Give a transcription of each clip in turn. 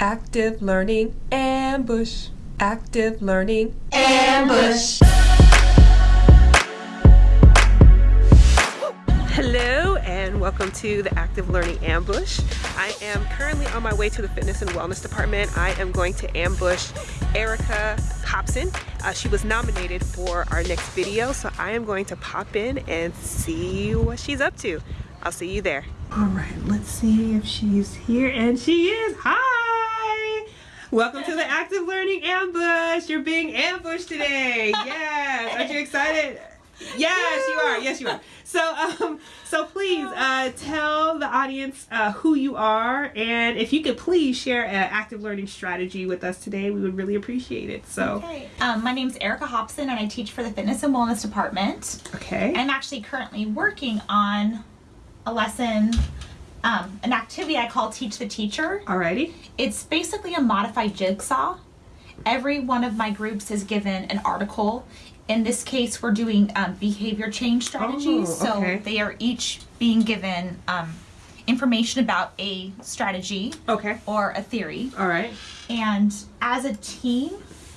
Active Learning Ambush. Active Learning Ambush. Hello and welcome to the Active Learning Ambush. I am currently on my way to the Fitness and Wellness Department. I am going to ambush Erica Hobson. Uh, she was nominated for our next video, so I am going to pop in and see what she's up to. I'll see you there. All right, let's see if she's here, and she is. Hi! Welcome to the Active Learning Ambush. You're being ambushed today. Yes. Aren't you excited? Yes, you are. Yes, you are. So, um, so please uh, tell the audience uh, who you are, and if you could please share an active learning strategy with us today, we would really appreciate it. So, okay. Um, my name is Erica Hobson, and I teach for the Fitness and Wellness Department. Okay. I'm actually currently working on a lesson, um, an activity I call Teach the Teacher. Alrighty. It's basically a modified jigsaw. Every one of my groups is given an article. In this case, we're doing um, behavior change strategies. Oh, okay. So they are each being given um, information about a strategy Okay. or a theory. All right. And as a team,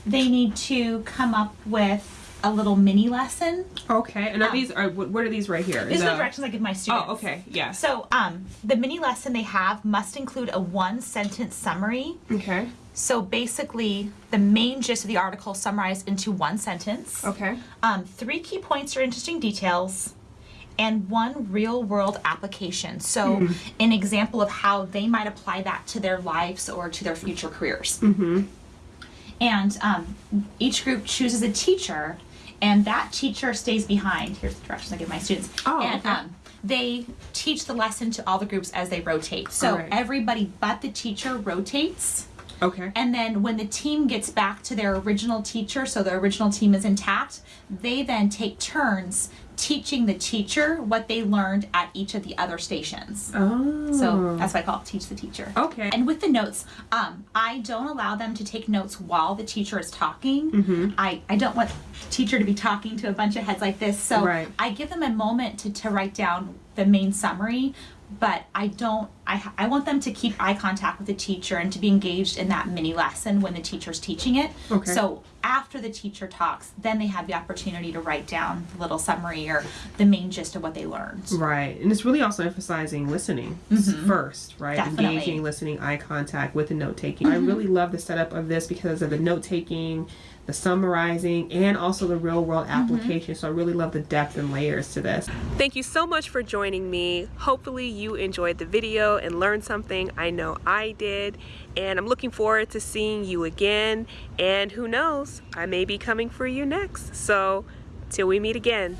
they need to come up with a little mini lesson. Okay. And are Um, these are what are these right here? These are the The- directions I give my students. Oh, okay. Yeah. So, um, the mini lesson they have must include a one sentence summary. Okay. So basically, the main gist of the article summarized into one sentence. Okay. Um, three key points or interesting details, and one real world application. So, Hmm. an example of how they might apply that to their lives or to their future careers. Mm-hmm. And um, each group chooses a teacher, and that teacher stays behind. Here's the directions I give my students. Oh, and okay. um, they teach the lesson to all the groups as they rotate. So Alright. everybody but the teacher rotates. Okay. And then when the team gets back to their original teacher, so the original team is intact, they then take turns teaching the teacher what they learned at each of the other stations. Oh. So that's why I call it teach the teacher. Okay. And with the notes, um, I don't allow them to take notes while the teacher is talking. Mm-hmm. I, I don't want teacher to be talking to a bunch of heads like this. So Right. I give them a moment to, to write down the main summary, but I don't, I, I want them to keep eye contact with the teacher and to be engaged in that mini lesson when the teacher's teaching it. Okay. So after the teacher talks, then they have the opportunity to write down the little summary or the main gist of what they learned. Right. And it's really also emphasizing listening first, right? Mm-hmm. Definitely. Mm-hmm. Engaging, listening, eye contact with the note taking. I really love the setup of this because of the note taking, the summarizing, and also the real world Mm-hmm. application. So I really love the depth and layers to this. Thank you so much for joining me. Hopefully you enjoyed the video and learned something. I know I did. And I'm looking forward to seeing you again. And who knows, I may be coming for you next. So till we meet again.